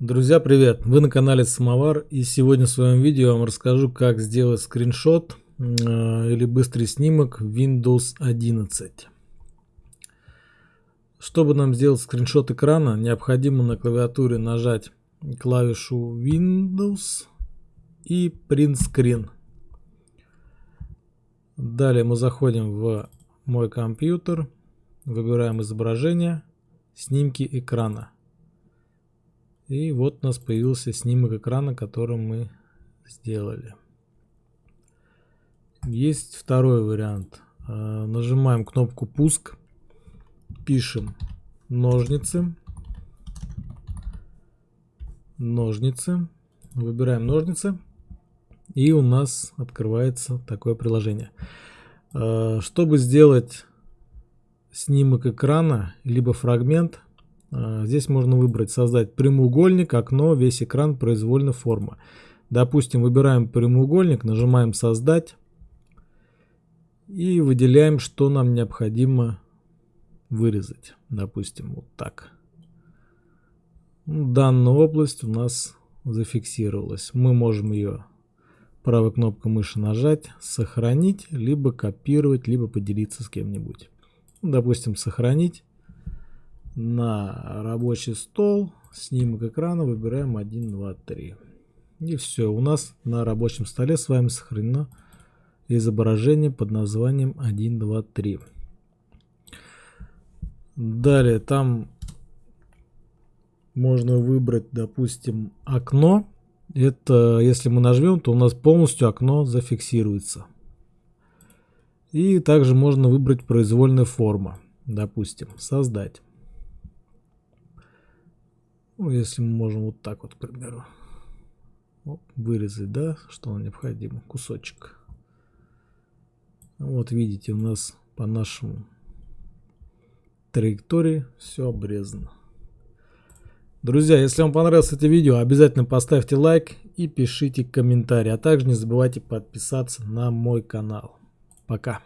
Друзья, привет! Вы на канале Самовар и сегодня в своем видео я вам расскажу, как сделать скриншот э, или быстрый снимок Windows 11. Чтобы нам сделать скриншот экрана, необходимо на клавиатуре нажать клавишу Windows и Print Screen. Далее мы заходим в мой компьютер, выбираем изображение, снимки экрана. И вот у нас появился снимок экрана, который мы сделали. Есть второй вариант. Э, нажимаем кнопку пуск, пишем ножницы, ножницы, выбираем ножницы, и у нас открывается такое приложение. Э, чтобы сделать снимок экрана, либо фрагмент, здесь можно выбрать создать прямоугольник, окно, весь экран произвольно форма. Допустим, выбираем прямоугольник, нажимаем создать и выделяем, что нам необходимо вырезать. Допустим, вот так. Ну, данная область у нас зафиксировалась. Мы можем ее правой кнопкой мыши нажать, сохранить, либо копировать, либо поделиться с кем-нибудь. Допустим, сохранить на рабочий стол, снимок экрана, выбираем 1, 2, 3. И все, у нас на рабочем столе с вами сохранено изображение под названием 1, 2, 3. Далее там можно выбрать, допустим, окно. Это, если мы нажмем, то у нас полностью окно зафиксируется. И также можно выбрать произвольная форма. Допустим, создать. Ну, если мы можем вот так вот, к примеру, Оп, вырезать, да, что нам необходимо, кусочек. Вот видите, у нас по нашему траектории все обрезано. Друзья, если вам понравилось это видео, обязательно поставьте лайк и пишите комментарий. А также не забывайте подписаться на мой канал. Пока.